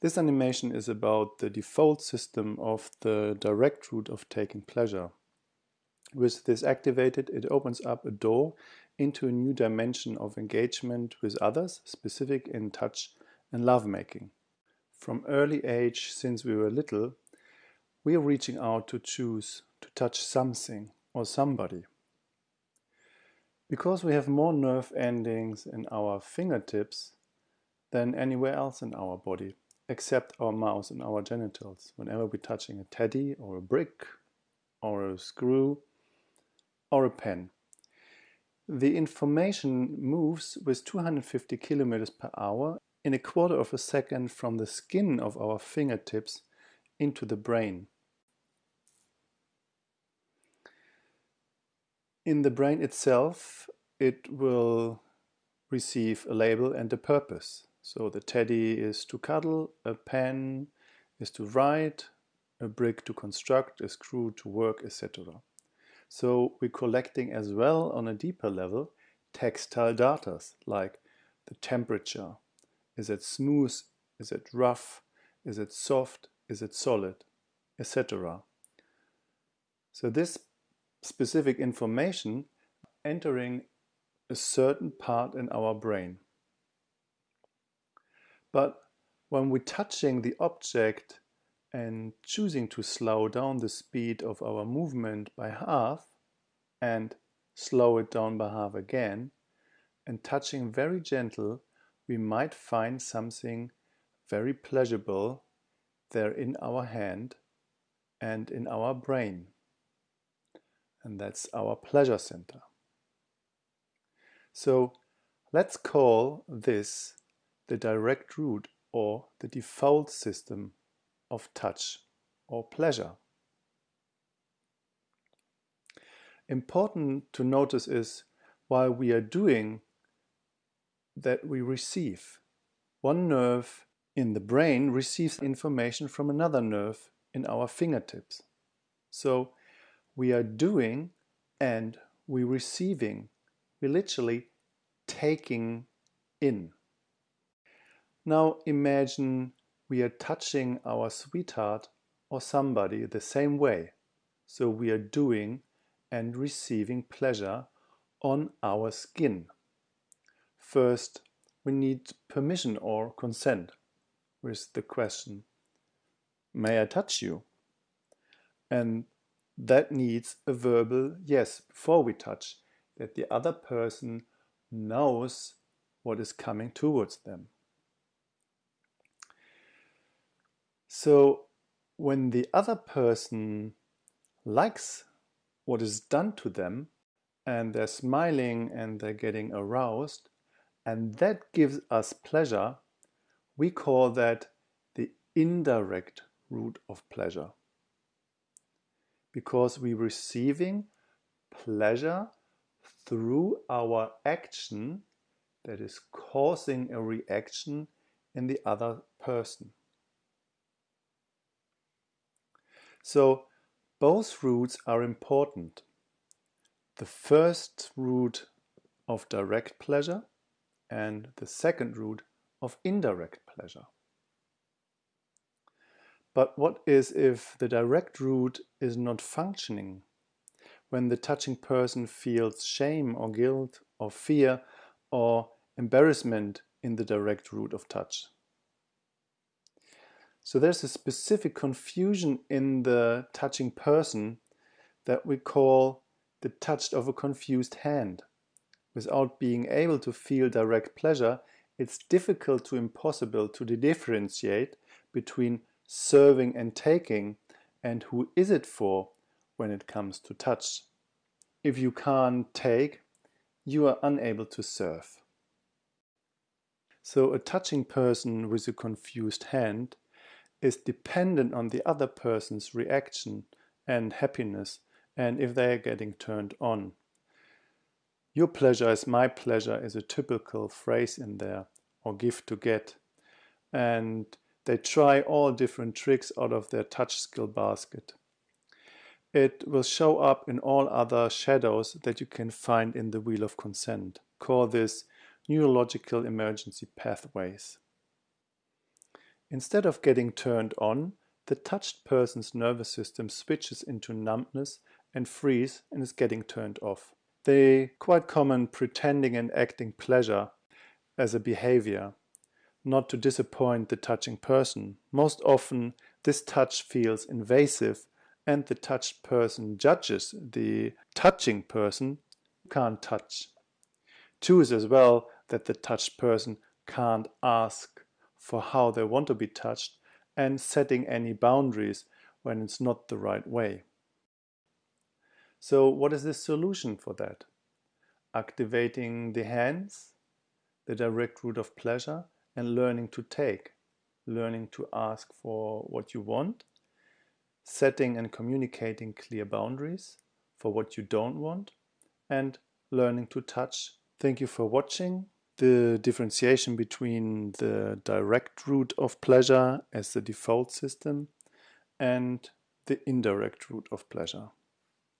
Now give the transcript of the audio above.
This animation is about the default system of the direct route of taking pleasure. With this activated, it opens up a door into a new dimension of engagement with others, specific in touch and lovemaking. From early age, since we were little, we are reaching out to choose to touch something or somebody. Because we have more nerve endings in our fingertips than anywhere else in our body, except our mouth and our genitals. Whenever we're touching a teddy or a brick or a screw or a pen. The information moves with 250 kilometers per hour in a quarter of a second from the skin of our fingertips into the brain. In the brain itself, it will receive a label and a purpose. So the teddy is to cuddle, a pen is to write, a brick to construct, a screw to work, etc. So we're collecting as well on a deeper level textile data like the temperature. Is it smooth? Is it rough? Is it soft? Is it solid? Etc. So this specific information entering a certain part in our brain. But when we're touching the object and choosing to slow down the speed of our movement by half and slow it down by half again and touching very gentle, we might find something very pleasurable there in our hand and in our brain. And that's our pleasure center. So let's call this the direct route or the default system of touch or pleasure. Important to notice is while we are doing that we receive. One nerve in the brain receives information from another nerve in our fingertips. So we are doing and we receiving. We literally taking in. Now imagine we are touching our sweetheart or somebody the same way. So we are doing and receiving pleasure on our skin. First, we need permission or consent with the question, may I touch you? And that needs a verbal yes before we touch, that the other person knows what is coming towards them. So when the other person likes what is done to them and they're smiling and they're getting aroused and that gives us pleasure, we call that the indirect route of pleasure. Because we're receiving pleasure through our action that is causing a reaction in the other person. So both routes are important. The first route of direct pleasure and the second route of indirect pleasure. But what is if the direct route is not functioning? When the touching person feels shame or guilt or fear or embarrassment in the direct route of touch. So there's a specific confusion in the touching person that we call the touch of a confused hand. Without being able to feel direct pleasure, it's difficult to impossible to differentiate between serving and taking and who is it for when it comes to touch. If you can't take, you are unable to serve. So a touching person with a confused hand is dependent on the other person's reaction and happiness and if they are getting turned on. Your pleasure is my pleasure is a typical phrase in there or give to get. And they try all different tricks out of their touch skill basket. It will show up in all other shadows that you can find in the Wheel of Consent. Call this neurological emergency pathways. Instead of getting turned on, the touched person's nervous system switches into numbness and freeze and is getting turned off. They quite common pretending and acting pleasure as a behavior, not to disappoint the touching person. Most often this touch feels invasive and the touched person judges the touching person can't touch. Choose as well that the touched person can't ask for how they want to be touched and setting any boundaries when it's not the right way. So what is the solution for that? Activating the hands, the direct route of pleasure, and learning to take, learning to ask for what you want, setting and communicating clear boundaries for what you don't want, and learning to touch. Thank you for watching. The differentiation between the direct route of pleasure as the default system and the indirect route of pleasure.